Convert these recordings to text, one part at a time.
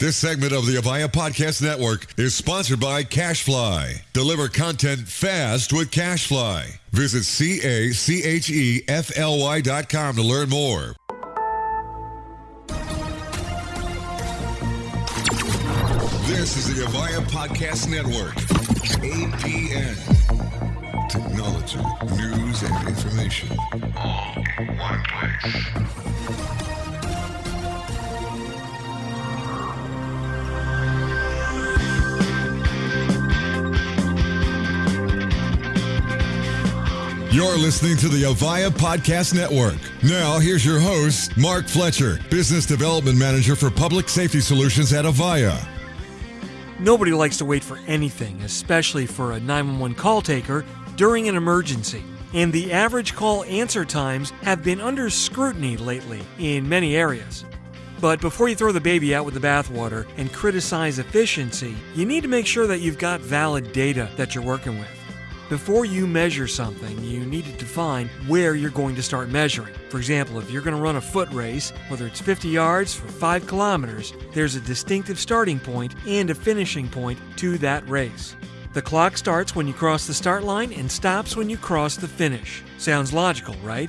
This segment of the Avaya Podcast Network is sponsored by CacheFly. Deliver content fast with CacheFly. Visit C-A-C-H-E-F-L-Y dot com to learn more. This is the Avaya Podcast Network. APN. Technology, news, and information. All in one place. You're listening to the Avaya Podcast Network. Now, here's your host, Mark Fletcher, Business Development Manager for Public Safety Solutions at Avaya. Nobody likes to wait for anything, especially for a 911 call taker during an emergency. And the average call answer times have been under scrutiny lately in many areas. But before you throw the baby out with the bathwater and criticize efficiency, you need to make sure that you've got valid data that you're working with. Before you measure something, you need to define where you're going to start measuring. For example, if you're going to run a foot race, whether it's 50 yards for 5 kilometers, there's a distinctive starting point and a finishing point to that race. The clock starts when you cross the start line and stops when you cross the finish. Sounds logical, right?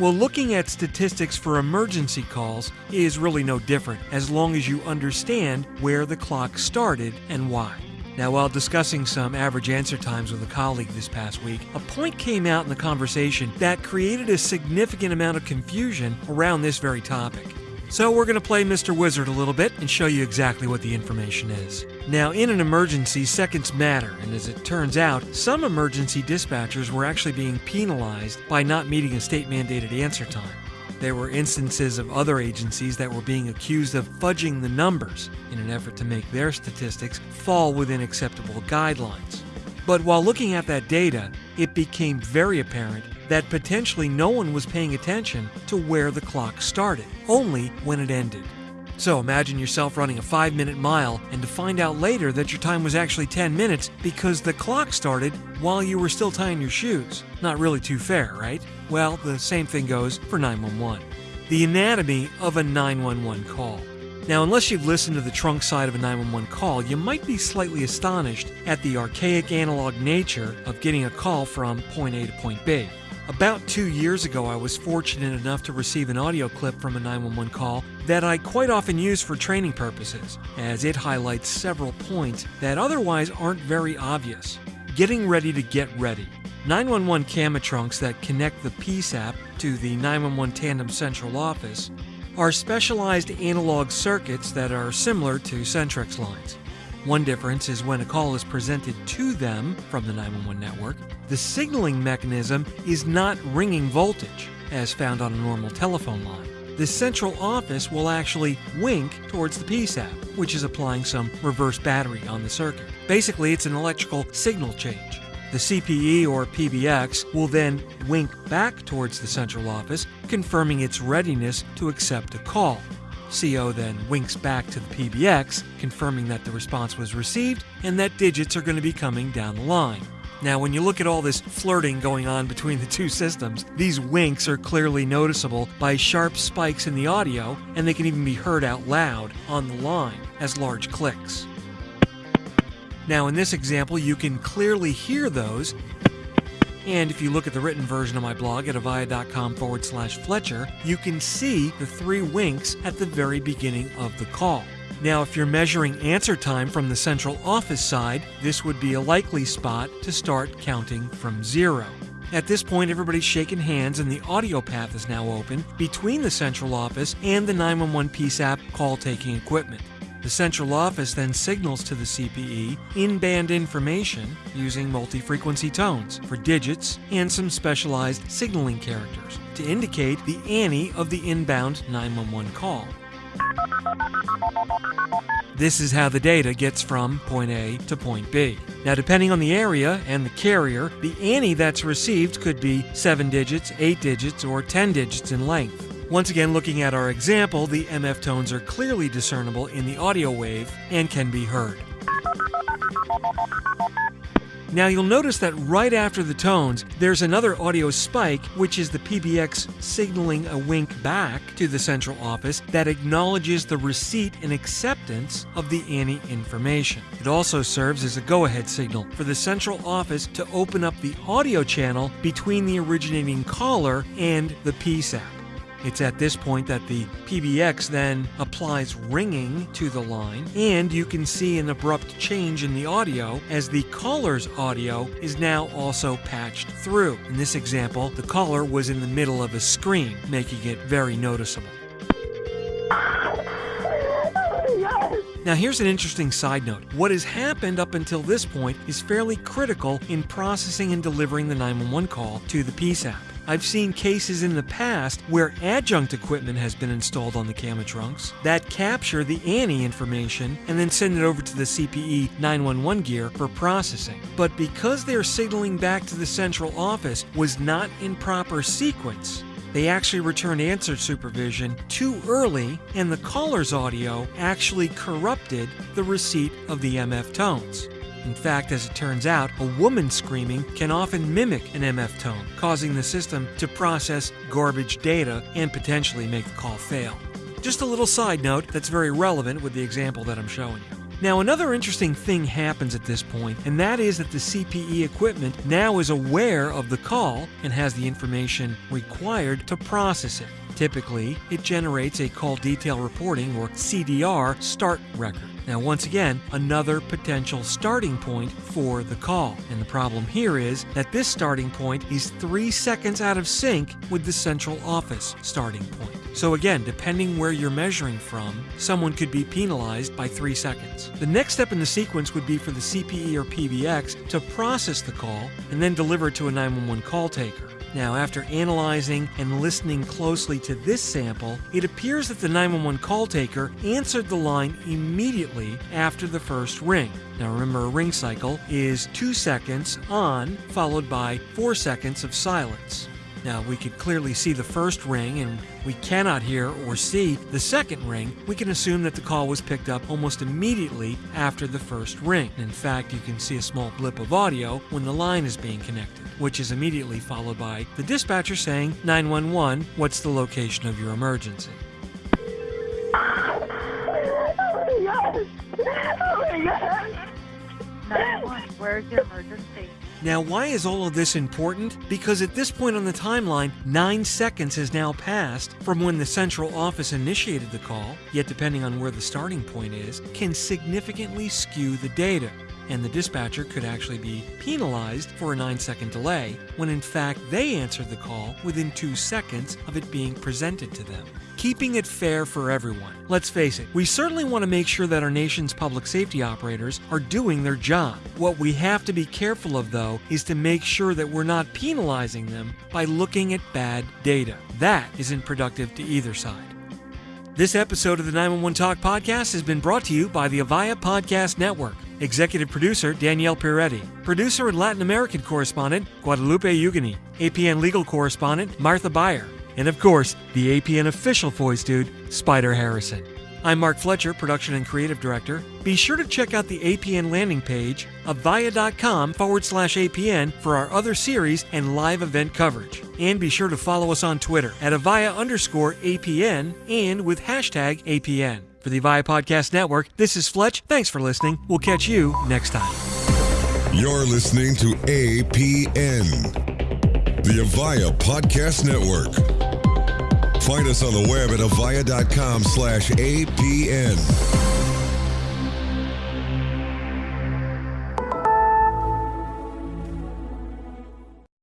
Well, looking at statistics for emergency calls is really no different as long as you understand where the clock started and why. Now, while discussing some average answer times with a colleague this past week, a point came out in the conversation that created a significant amount of confusion around this very topic. So, we're going to play Mr. Wizard a little bit and show you exactly what the information is. Now, in an emergency, seconds matter, and as it turns out, some emergency dispatchers were actually being penalized by not meeting a state mandated answer time. There were instances of other agencies that were being accused of fudging the numbers in an effort to make their statistics fall within acceptable guidelines. But while looking at that data, it became very apparent that potentially no one was paying attention to where the clock started, only when it ended. So imagine yourself running a 5 minute mile and to find out later that your time was actually 10 minutes because the clock started while you were still tying your shoes. Not really too fair, right? Well, the same thing goes for 911. The anatomy of a 911 call. Now, unless you've listened to the trunk side of a 911 call, you might be slightly astonished at the archaic analog nature of getting a call from point A to point B. About two years ago, I was fortunate enough to receive an audio clip from a 911 call that I quite often use for training purposes, as it highlights several points that otherwise aren't very obvious. Getting ready to get ready. 911 CAMA trunks that connect the PSAP to the 911 Tandem Central Office are specialized analog circuits that are similar to Centrex lines. One difference is when a call is presented to them from the 911 network, the signaling mechanism is not ringing voltage, as found on a normal telephone line. The central office will actually wink towards the PSAP, which is applying some reverse battery on the circuit. Basically, it's an electrical signal change. The CPE or PBX will then wink back towards the central office, confirming its readiness to accept a call. CO then winks back to the PBX, confirming that the response was received and that digits are going to be coming down the line. Now, when you look at all this flirting going on between the two systems, these winks are clearly noticeable by sharp spikes in the audio, and they can even be heard out loud on the line as large clicks. Now, in this example, you can clearly hear those and if you look at the written version of my blog at avaya.com forward slash Fletcher, you can see the three winks at the very beginning of the call. Now, if you're measuring answer time from the central office side, this would be a likely spot to start counting from zero. At this point, everybody's shaking hands and the audio path is now open between the central office and the 911 PSAP call taking equipment. The central office then signals to the CPE in band information using multi frequency tones for digits and some specialized signaling characters to indicate the ANI of the inbound 911 call. This is how the data gets from point A to point B. Now, depending on the area and the carrier, the ANI that's received could be 7 digits, 8 digits, or 10 digits in length. Once again, looking at our example, the MF tones are clearly discernible in the audio wave and can be heard. Now you'll notice that right after the tones, there's another audio spike, which is the PBX signaling a wink back to the central office that acknowledges the receipt and acceptance of the ANI information. It also serves as a go-ahead signal for the central office to open up the audio channel between the originating caller and the PSAP. It's at this point that the PBX then applies ringing to the line, and you can see an abrupt change in the audio as the caller's audio is now also patched through. In this example, the caller was in the middle of a screen, making it very noticeable. Now, here's an interesting side note. What has happened up until this point is fairly critical in processing and delivering the 911 call to the PSAP. I've seen cases in the past where adjunct equipment has been installed on the CAMA trunks that capture the ANI information and then send it over to the CPE 911 gear for processing. But because their signaling back to the central office was not in proper sequence, they actually returned answer supervision too early, and the caller's audio actually corrupted the receipt of the MF tones. In fact, as it turns out, a woman screaming can often mimic an MF tone, causing the system to process garbage data and potentially make the call fail. Just a little side note that's very relevant with the example that I'm showing you. Now, another interesting thing happens at this point, and that is that the CPE equipment now is aware of the call and has the information required to process it. Typically, it generates a call detail reporting or CDR start record. Now, once again, another potential starting point for the call. And the problem here is that this starting point is three seconds out of sync with the central office starting point. So, again, depending where you're measuring from, someone could be penalized by three seconds. The next step in the sequence would be for the CPE or PBX to process the call and then deliver it to a 911 call taker. Now, after analyzing and listening closely to this sample, it appears that the 911 call taker answered the line immediately after the first ring. Now, remember, a ring cycle is two seconds on, followed by four seconds of silence. Now, we could clearly see the first ring and we cannot hear or see the second ring. We can assume that the call was picked up almost immediately after the first ring. In fact, you can see a small blip of audio when the line is being connected, which is immediately followed by the dispatcher saying, 911, what's the location of your emergency? Oh my god! Oh my god! 911, where's your emergency? Now, why is all of this important? Because at this point on the timeline, nine seconds has now passed from when the central office initiated the call, yet, depending on where the starting point is, can significantly skew the data. And the dispatcher could actually be penalized for a nine second delay when in fact they answered the call within two seconds of it being presented to them keeping it fair for everyone. Let's face it, we certainly want to make sure that our nation's public safety operators are doing their job. What we have to be careful of, though, is to make sure that we're not penalizing them by looking at bad data. That isn't productive to either side. This episode of the 911 Talk podcast has been brought to you by the Avaya Podcast Network. Executive producer Danielle Piretti. Producer and Latin American correspondent Guadalupe Ugani. APN legal correspondent Martha Beyer. And of course, the APN official voice dude, Spider Harrison. I'm Mark Fletcher, production and creative director. Be sure to check out the APN landing page, avaya.com forward slash APN, for our other series and live event coverage. And be sure to follow us on Twitter at avaya underscore APN and with hashtag APN. For the Avaya Podcast Network, this is Fletch. Thanks for listening. We'll catch you next time. You're listening to APN, the Avaya Podcast Network. Find us on the web at avaya.com slash APN.